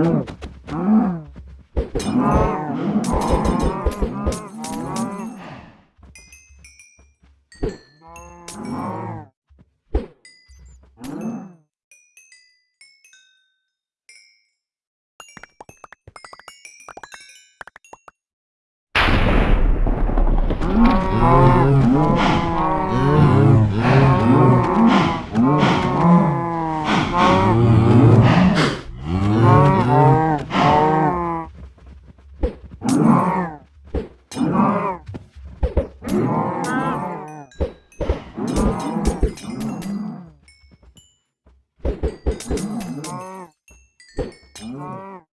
Oh, 嗯。